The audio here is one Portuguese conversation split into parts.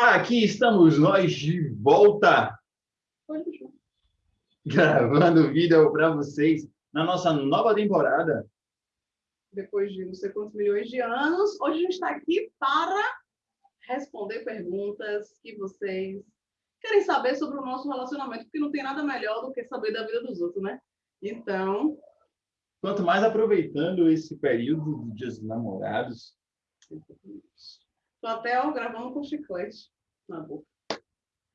Aqui estamos nós de volta, gravando vídeo para vocês na nossa nova temporada. Depois de não sei quantos milhões de anos, hoje a gente está aqui para responder perguntas que vocês querem saber sobre o nosso relacionamento, porque não tem nada melhor do que saber da vida dos outros, né? Então... Quanto mais aproveitando esse período de dias namorados, Tô até ó, gravando com chiclete na boca.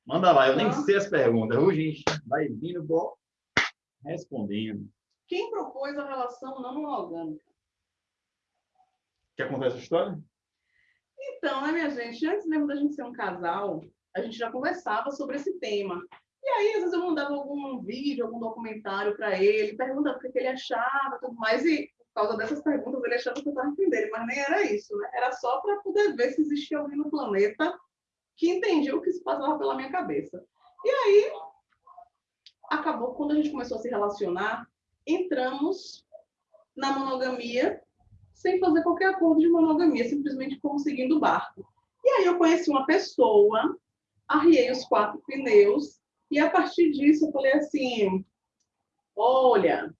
Manda lá, eu nem sei as perguntas. A gente vai vindo bom, respondendo. Quem propôs a relação não monogâmica? Quer contar essa história? Então, né, minha gente? Antes mesmo da gente ser um casal, a gente já conversava sobre esse tema. E aí, às vezes, eu mandava algum vídeo, algum documentário para ele, perguntava o que ele achava tudo mais. E causa dessas perguntas, ele achava que eu estava entendendo, mas nem era isso, né? Era só para poder ver se existia alguém no planeta que entendia o que se passava pela minha cabeça. E aí, acabou quando a gente começou a se relacionar, entramos na monogamia sem fazer qualquer acordo de monogamia, simplesmente como seguindo o barco. E aí eu conheci uma pessoa, arriei os quatro pneus, e a partir disso eu falei assim, olha,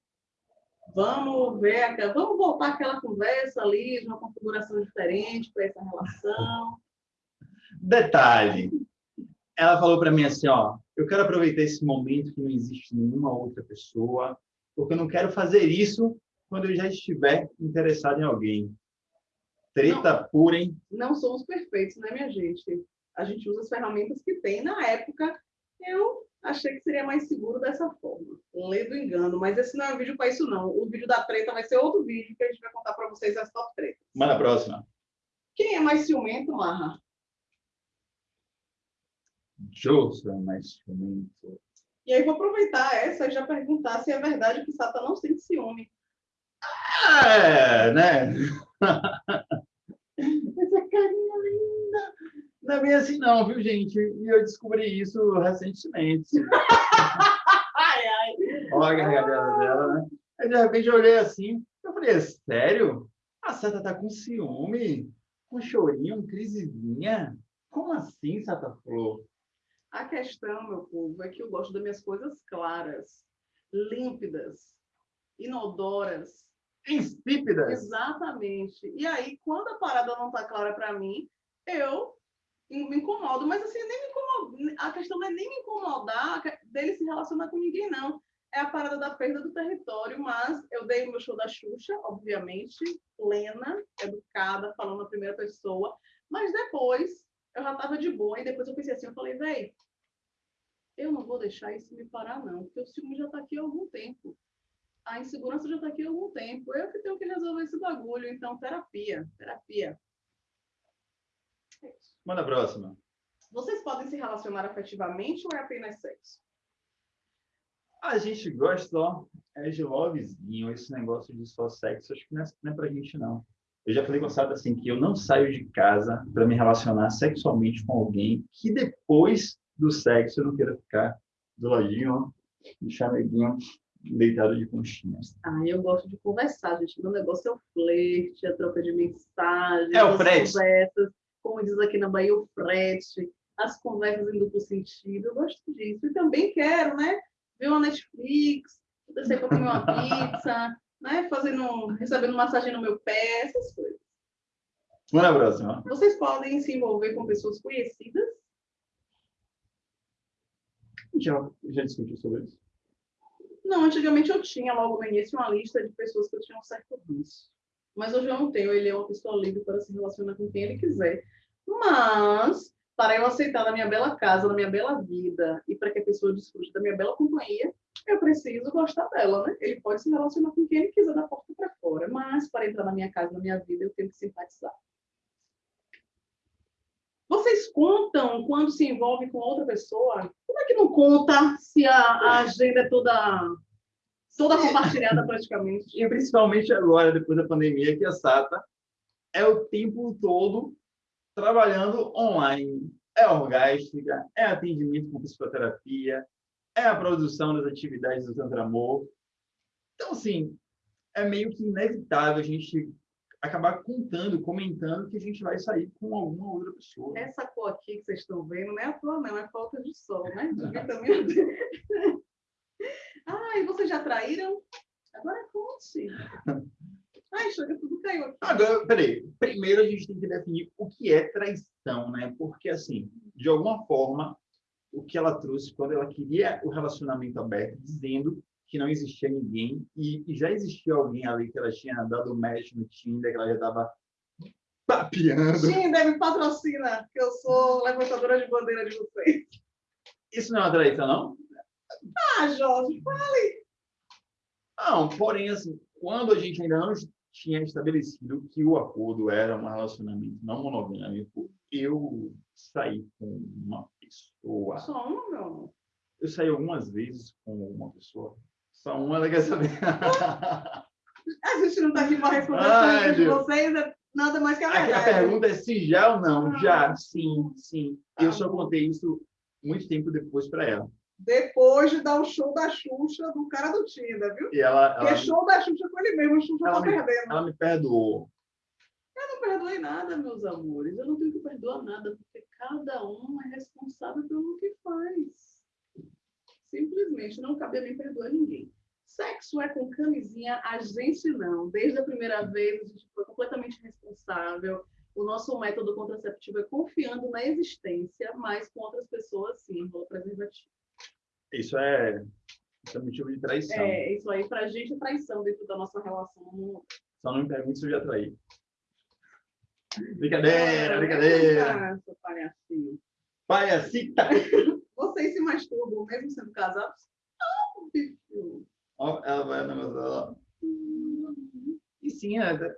vamos ver, vamos voltar aquela conversa ali, de uma configuração diferente para essa relação. Detalhe, ela falou para mim assim, ó, eu quero aproveitar esse momento que não existe nenhuma outra pessoa, porque eu não quero fazer isso quando eu já estiver interessado em alguém. Treta não, pura, hein? Não somos perfeitos, né, minha gente? A gente usa as ferramentas que tem. Na época, eu achei que seria mais seguro dessa forma. Lê do engano, mas esse não é um vídeo para isso, não. O vídeo da treta vai ser outro vídeo que a gente vai contar para vocês as top tretas. Manda a próxima. Quem é mais ciumento, Marra? José é mais ciumento. E aí vou aproveitar essa e já perguntar se é verdade que Sata não sente ciúme. É, né? Essa carinha linda. Não é bem assim não, viu, gente? E eu descobri isso recentemente. Olha a gargalhada dela, né? Aí, de repente, eu olhei assim, eu falei, é sério? A Sata tá com ciúme? Com chorinho, crisezinha? Como assim, Sata Flor? A questão, meu povo, é que eu gosto das minhas coisas claras, límpidas, inodoras. Insípidas? Exatamente. E aí, quando a parada não tá clara para mim, eu me incomodo, mas assim, nem me incomodo. A questão não é nem me incomodar dele se relacionar com ninguém, não. É a parada da perda do território, mas eu dei o meu show da Xuxa, obviamente, plena, educada, falando na primeira pessoa, mas depois eu já tava de boa, e depois eu pensei assim, eu falei, velho, eu não vou deixar isso me parar, não, porque o ciúme já tá aqui há algum tempo. A insegurança já tá aqui há algum tempo. Eu que tenho que resolver esse bagulho, então terapia, terapia. Manda a próxima. Vocês podem se relacionar afetivamente ou é apenas sexo? A gente gosta, ó, é de lovezinho, esse negócio de só sexo, acho que não é, não é pra gente, não. Eu já falei com Sata assim, que eu não saio de casa para me relacionar sexualmente com alguém que depois do sexo eu não queira ficar do ladinho, ó, de chameguinho, deitado de conchinhas. Ah, eu gosto de conversar, gente. Meu negócio é o flerte, a troca de mensagens, é o frete. conversas como diz aqui na Bahia, o frete, as conversas em duplo sentido. Eu gosto disso. E também quero, né? Ver uma Netflix, descer para comer uma pizza, né? Fazendo, recebendo massagem no meu pé, essas coisas. Vamos na próxima. Vocês podem se envolver com pessoas conhecidas? Já, já discutiu sobre isso? Não, antigamente eu tinha logo no início uma lista de pessoas que eu tinha um certo vício. Mas hoje eu não tenho, ele é uma pessoa livre para se relacionar com quem ele quiser. Mas, para eu aceitar na minha bela casa, na minha bela vida, e para que a pessoa desfrute da minha bela companhia, eu preciso gostar dela, né? Ele pode se relacionar com quem ele quiser da porta para fora, mas para entrar na minha casa, na minha vida, eu tenho que simpatizar. Vocês contam quando se envolve com outra pessoa? Como é que não conta se a, a agenda é toda toda compartilhada praticamente. E principalmente agora, depois da pandemia, que a SATA é o tempo todo trabalhando online. É orgástica, é atendimento com psicoterapia, é a produção das atividades do Tantra Amor. Então, assim, é meio que inevitável a gente acabar contando, comentando que a gente vai sair com alguma outra pessoa. Essa cor aqui que vocês estão vendo não é a tua, não, é falta de sol, né? De vitamina D. ah, e vocês já traíram? Agora conte. Ai, chega, tudo caiu. Agora, peraí. Primeiro a gente tem que definir o que é traição, né? Porque, assim, de alguma forma, o que ela trouxe quando ela queria o relacionamento aberto, dizendo que não existia ninguém e, e já existia alguém ali que ela tinha dado match no Tinder, que ela já estava papeando. Tinder me patrocina, que eu sou levantadora de bandeira de vocês. Isso não é uma traição, não? Ah, Jorge, fale! Não, porém, assim, quando a gente ainda não tinha estabelecido que o acordo era um relacionamento não monogâmico, eu saí com uma pessoa. Só uma, meu amor? Eu saí algumas vezes com uma pessoa. Só uma ela quer saber. a gente não está aqui para responder as de vocês, é nada mais que a verdade. A, a pergunta é se já ou não. Ah, já, sim, sim. Eu só contei isso muito tempo depois para ela. Depois de dar o show da Xuxa do cara do Tinder, viu? E ela, ela Porque show da Xuxa com ele mesmo, o Xuxa ela tá me, perdendo. Ela me perdoou. Eu não perdoei nada, meus amores. Eu não tenho que perdoar nada, porque cada um é responsável pelo que faz. Simplesmente não cabe a mim perdoar ninguém. Sexo é com camisinha, a gente não. Desde a primeira vez, a gente foi completamente responsável. O nosso método contraceptivo é confiando na existência, mas com outras pessoas, sim, rola preservativo. Isso é, isso é motivo de traição. É, isso aí pra gente é traição dentro da nossa relação. Só não me pergunte se eu já traí. Brincadeira, brincadeira. Seu palhacinho. Palhacita! Vocês se masturbam mesmo sendo casados? Não, bicho. Ó, ela vai negociar. E sim,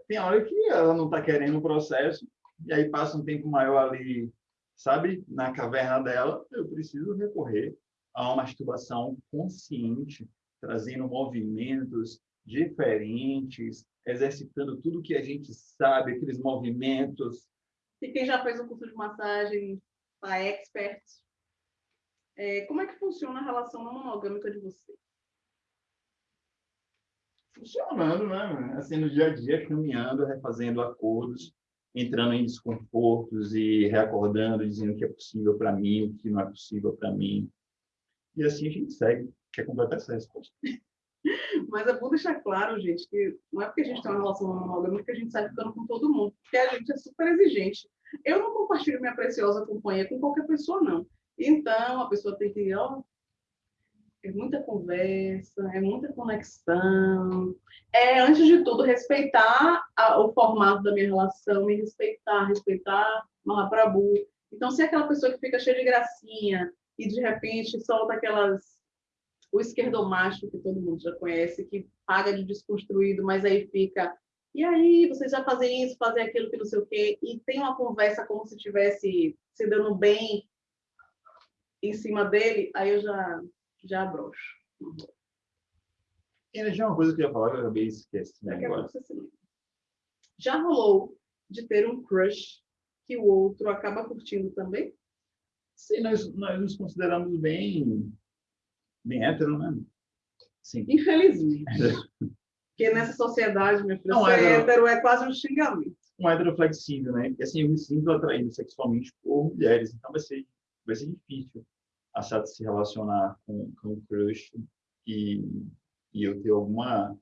tem hora que ela não está querendo o processo, e aí passa um tempo maior ali, sabe, na caverna dela, eu preciso recorrer a uma masturbação consciente, trazendo movimentos diferentes, exercitando tudo que a gente sabe, aqueles movimentos. E quem já fez um curso de massagem, a expert, é, como é que funciona a relação monogâmica de vocês? funcionando, né? Assim, no dia a dia, caminhando, refazendo acordos, entrando em desconfortos e reacordando, dizendo o que é possível para mim, o que não é possível para mim. E assim a gente segue, quer completar essa resposta. Mas é bom deixar claro, gente, que não é porque a gente tem uma relação monogâmica que a gente sai ficando com todo mundo, porque a gente é super exigente. Eu não compartilho minha preciosa companhia com qualquer pessoa, não. Então, a pessoa tem que, ó, é muita conversa, é muita conexão. É, antes de tudo, respeitar a, o formato da minha relação, me respeitar, respeitar Mahaprabhu. Então, se é aquela pessoa que fica cheia de gracinha e de repente solta aquelas. O esquerdomacho que todo mundo já conhece, que paga de desconstruído, mas aí fica. E aí, vocês já fazem isso, fazem aquilo, que não sei o quê, e tem uma conversa como se tivesse se dando bem em cima dele, aí eu já já broxo. E já uma coisa que eu ia falar que eu acabei esquecendo agora. Já rolou de ter um crush que o outro acaba curtindo também? Sim, nós, nós nos consideramos bem, bem hétero, né? Sim. Infelizmente. Porque nessa sociedade, meu filho, ser hétero, hétero é quase um xingamento. Um hétero flexível, né? Porque assim, eu me sinto atraído sexualmente por mulheres, então vai ser, vai ser difícil achar de se relacionar com, com o crush e, e eu ter alguma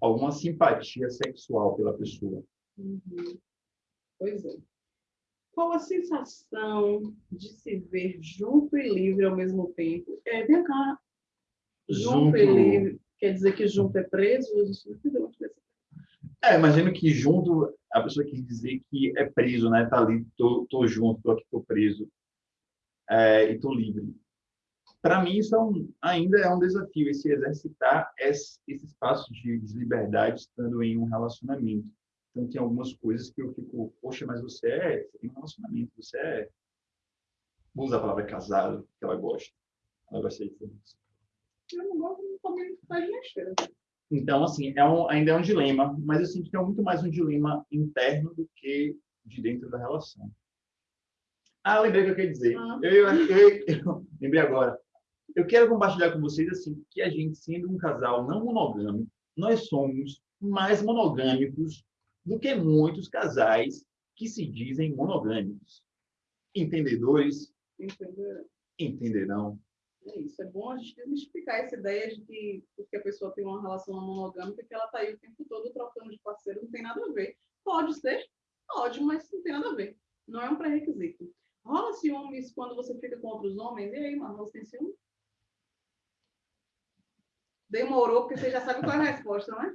alguma simpatia sexual pela pessoa. Uhum. Pois é. Qual a sensação de se ver junto e livre ao mesmo tempo? É, vem cá. Junto, junto e livre. Quer dizer que junto é preso? É, imagino que junto, a pessoa quis dizer que é preso, né? Tá ali, tô, tô junto, tô aqui, tô preso é, e estou livre. Para mim, isso é um, ainda é um desafio, esse exercitar esse, esse espaço de, de liberdade estando em um relacionamento. Então, tem algumas coisas que eu fico, poxa, mas você é, você tem um relacionamento, você é. Vou usar a palavra casado, que ela gosta. Ela gosta de isso. Eu não gosto também faz besteira. Então, assim, é um, ainda é um dilema, mas eu sinto que é muito mais um dilema interno do que de dentro da relação. Ah, lembrei o que eu queria dizer. Ah. Eu, eu, eu, eu, lembrei agora. Eu quero compartilhar com vocês assim que a gente, sendo um casal não monogâmico, nós somos mais monogâmicos do que muitos casais que se dizem monogâmicos. Entendedores entenderão. É isso. É bom a gente desmistificar essa ideia de que porque a pessoa tem uma relação monogâmica, que ela está aí o tempo todo trocando de parceiro, não tem nada a ver. Pode ser, pode, mas não tem nada a ver. Não é um pré-requisito. Rola ciúmes quando você fica com outros homens? E aí, mano, você tem ciúme? Demorou, porque você já sabe qual é a resposta, né?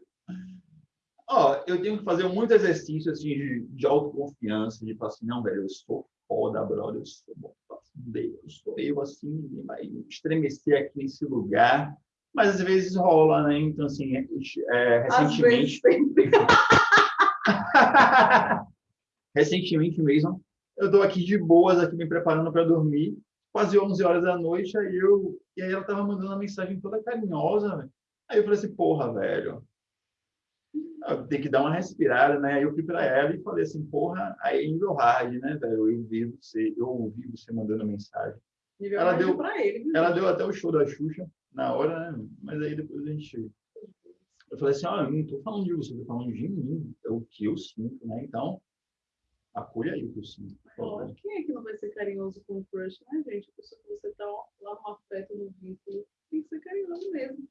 Ó, eu tenho que fazer muito exercício assim, de, de autoconfiança, de falar assim, não, velho, eu sou foda, brother, eu sou bom, eu sou eu, assim, ninguém vai estremecer aqui nesse lugar. Mas às vezes rola, né? Então, assim, é, recentemente. recentemente mesmo, eu tô aqui de boas, aqui me preparando para dormir, quase 11 horas da noite, aí eu. E aí ela tava mandando uma mensagem toda carinhosa, né? Aí eu falei assim, porra, velho, tem que dar uma respirada, né? Aí eu fui para ela e falei assim, porra, aí é nível hard, né, velho? Eu vi você, eu ouvi você mandando mensagem. Nível ela deu para ele. Ela deu até o show da Xuxa na hora, né? Mas aí depois a gente eu falei assim, olha, eu não estou falando de você, estou falando de mim, é o que eu sinto, né? Então, acolha aí o que eu sinto. Claro, quem é que não vai ser carinhoso com o crush, né, gente? A pessoa que você está lá no afeto, no vínculo, tem que ser carinhoso mesmo.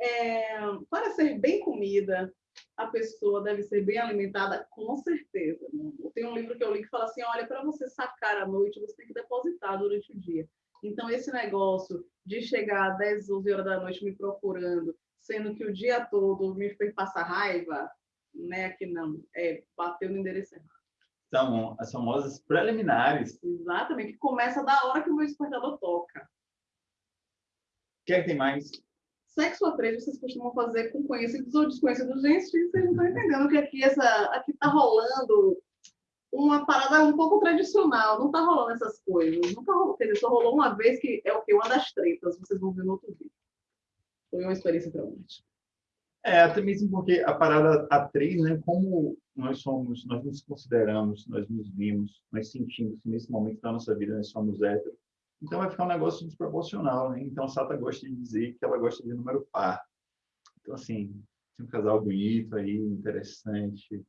É, para ser bem comida, a pessoa deve ser bem alimentada, com certeza. Né? Tem um livro que eu li que fala assim: olha, para você sacar à noite, você tem que depositar durante o dia. Então, esse negócio de chegar às 10, 11 horas da noite me procurando, sendo que o dia todo me fez passar raiva, né? Que não, é, bateu no endereço errado. São as famosas preliminares. Exatamente, que começa da hora que o meu despertador toca. O que é que tem mais? Sexo a três vocês costumam fazer com conhecidos ou desconhecidos. Gente, vocês não estão entendendo que aqui essa, aqui tá rolando uma parada um pouco tradicional. Não tá rolando essas coisas. Nunca rolou. Quer dizer, só rolou uma vez que é o que? Uma das tretas. Vocês vão ver no outro vídeo. Foi uma experiência traumática. É, até mesmo porque a parada A3, né, como nós somos, nós nos consideramos, nós nos vimos, nós sentimos que nesse momento da nossa vida nós somos héteros, então vai ficar um negócio desproporcional, né? Então a Sata gosta de dizer que ela gosta de número par. Então, assim, tem um casal bonito aí, interessante,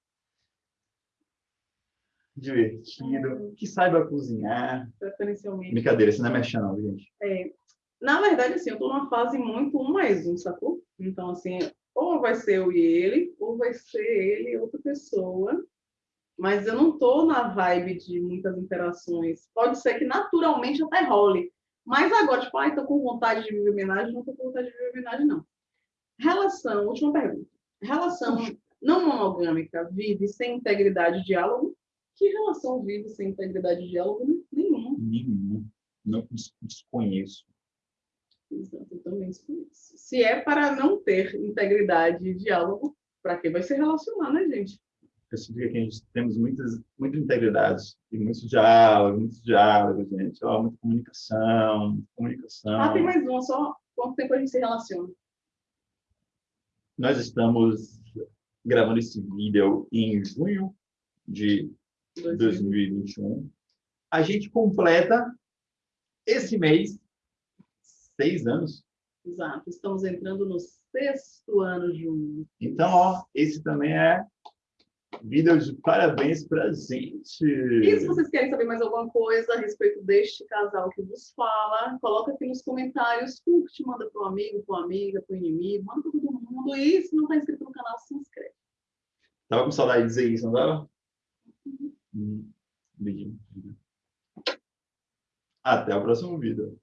divertido, que saiba cozinhar. Preferencialmente. Brincadeira, isso não é mexendo, não, gente. É. Na verdade, assim, eu tô numa fase muito um mais um, sacou? Então, assim, ou vai ser eu e ele, ou vai ser ele e outra pessoa mas eu não estou na vibe de muitas interações. Pode ser que naturalmente até role. Mas agora, tipo, ai, tô com vontade de viver homenagem, não tô com vontade de viver homenagem, não. Relação, última pergunta. Relação não monogâmica vive sem integridade de diálogo? Que relação vive sem integridade de diálogo? Nenhuma. Nenhuma. Não desconheço. Exato, eu também desconheço. Se é para não ter integridade de diálogo, para que vai se relacionar, né, gente? Significa que a gente temos muitas, muita integridade e muitos diálogos, muitos diálogos, gente. Ó, muita comunicação, comunicação. Ah, tem mais uma só. Quanto tempo a gente se relaciona? Nós estamos gravando esse vídeo em junho de 2021. A gente completa esse mês seis anos. Exato. Estamos entrando no sexto ano juntos. Então, ó, esse também é Vida de parabéns pra gente. E se vocês querem saber mais alguma coisa a respeito deste casal que vos fala, coloca aqui nos comentários, curte, manda para um amigo, uma amiga, para o inimigo, manda para todo mundo. E se não está inscrito no canal, se inscreve. Tava com saudade de dizer isso, não tava? Uhum. Hum, Até o próximo vídeo.